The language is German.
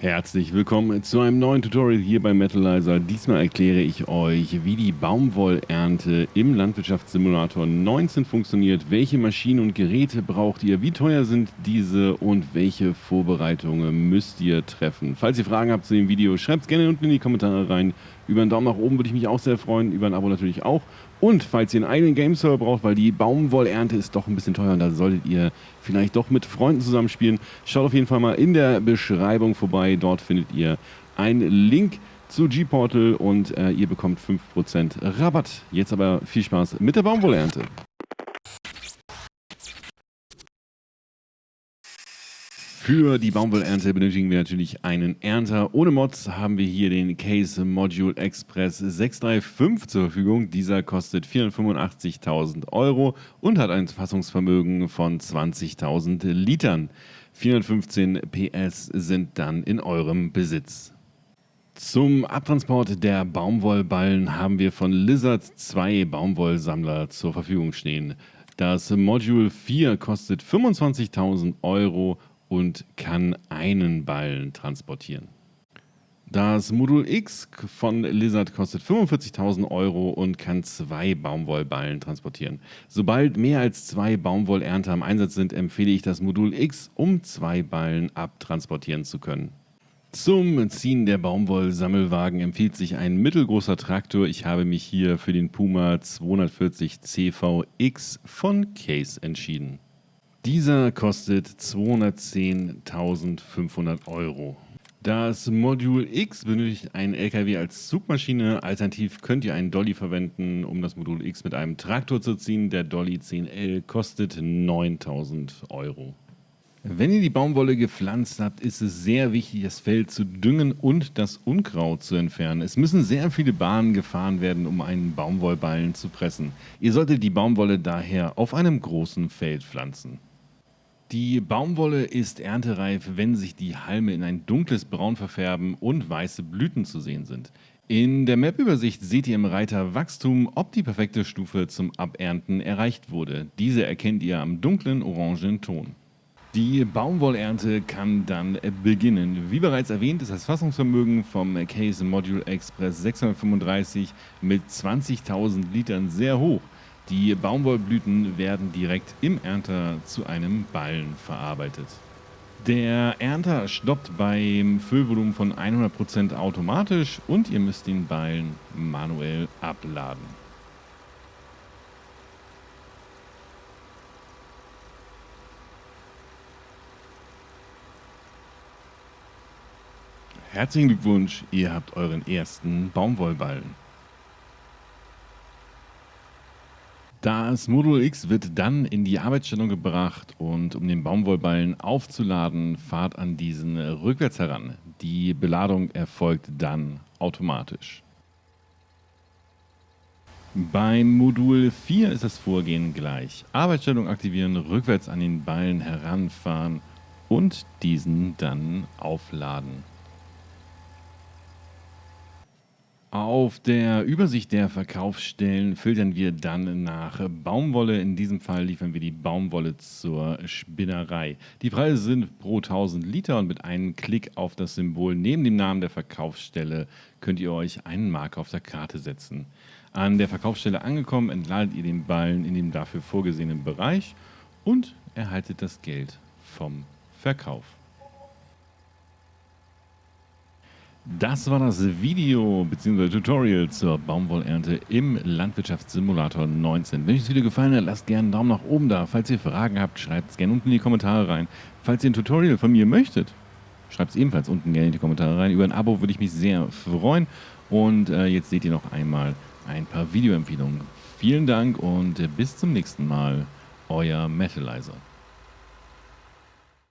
Herzlich willkommen zu einem neuen Tutorial hier bei Metalizer. Diesmal erkläre ich euch, wie die Baumwollernte im Landwirtschaftssimulator 19 funktioniert, welche Maschinen und Geräte braucht ihr, wie teuer sind diese und welche Vorbereitungen müsst ihr treffen. Falls ihr Fragen habt zu dem Video, schreibt es gerne unten in die Kommentare rein. Über einen Daumen nach oben würde ich mich auch sehr freuen, über ein Abo natürlich auch. Und falls ihr einen eigenen Game-Server braucht, weil die Baumwollernte ist doch ein bisschen teuer und da solltet ihr vielleicht doch mit Freunden zusammenspielen, schaut auf jeden Fall mal in der Beschreibung vorbei. Dort findet ihr einen Link zu G-Portal und äh, ihr bekommt 5% Rabatt. Jetzt aber viel Spaß mit der Baumwollernte. Für die Baumwollernte benötigen wir natürlich einen Ernter. Ohne Mods haben wir hier den Case Module Express 635 zur Verfügung. Dieser kostet 485.000 Euro und hat ein Fassungsvermögen von 20.000 Litern. 415 PS sind dann in eurem Besitz. Zum Abtransport der Baumwollballen haben wir von Lizard zwei Baumwollsammler zur Verfügung stehen. Das Module 4 kostet 25.000 Euro und kann einen Ballen transportieren. Das Modul X von Lizard kostet 45.000 Euro und kann zwei Baumwollballen transportieren. Sobald mehr als zwei Baumwollernte am Einsatz sind, empfehle ich das Modul X, um zwei Ballen abtransportieren zu können. Zum Ziehen der Baumwollsammelwagen empfiehlt sich ein mittelgroßer Traktor. Ich habe mich hier für den Puma 240 CVX von Case entschieden. Dieser kostet 210.500 Euro. Das Modul X benötigt einen LKW als Zugmaschine. Alternativ könnt ihr einen Dolly verwenden, um das Modul X mit einem Traktor zu ziehen. Der Dolly 10L kostet 9000 Euro. Wenn ihr die Baumwolle gepflanzt habt, ist es sehr wichtig, das Feld zu düngen und das Unkraut zu entfernen. Es müssen sehr viele Bahnen gefahren werden, um einen Baumwollballen zu pressen. Ihr solltet die Baumwolle daher auf einem großen Feld pflanzen. Die Baumwolle ist erntereif, wenn sich die Halme in ein dunkles Braun verfärben und weiße Blüten zu sehen sind. In der Map-Übersicht seht ihr im Reiter Wachstum, ob die perfekte Stufe zum Abernten erreicht wurde. Diese erkennt ihr am dunklen orangen Ton. Die Baumwollernte kann dann beginnen. Wie bereits erwähnt ist das Fassungsvermögen vom Case Module Express 635 mit 20.000 Litern sehr hoch. Die Baumwollblüten werden direkt im Ernter zu einem Ballen verarbeitet. Der Ernter stoppt beim Füllvolumen von 100% automatisch und ihr müsst den Ballen manuell abladen. Herzlichen Glückwunsch, ihr habt euren ersten Baumwollballen. Das Modul X wird dann in die Arbeitsstellung gebracht und um den Baumwollballen aufzuladen, fahrt an diesen rückwärts heran. Die Beladung erfolgt dann automatisch. Beim Modul 4 ist das Vorgehen gleich. Arbeitsstellung aktivieren, rückwärts an den Ballen heranfahren und diesen dann aufladen. Auf der Übersicht der Verkaufsstellen filtern wir dann nach Baumwolle. In diesem Fall liefern wir die Baumwolle zur Spinnerei. Die Preise sind pro 1000 Liter und mit einem Klick auf das Symbol neben dem Namen der Verkaufsstelle könnt ihr euch einen Marker auf der Karte setzen. An der Verkaufsstelle angekommen, entladet ihr den Ballen in dem dafür vorgesehenen Bereich und erhaltet das Geld vom Verkauf. Das war das Video bzw. Tutorial zur Baumwollernte im Landwirtschaftssimulator 19. Wenn euch das Video gefallen hat, lasst gerne einen Daumen nach oben da. Falls ihr Fragen habt, schreibt es gerne unten in die Kommentare rein. Falls ihr ein Tutorial von mir möchtet, schreibt es ebenfalls unten gerne in die Kommentare rein. Über ein Abo würde ich mich sehr freuen. Und äh, jetzt seht ihr noch einmal ein paar Videoempfehlungen. Vielen Dank und bis zum nächsten Mal. Euer Metalizer.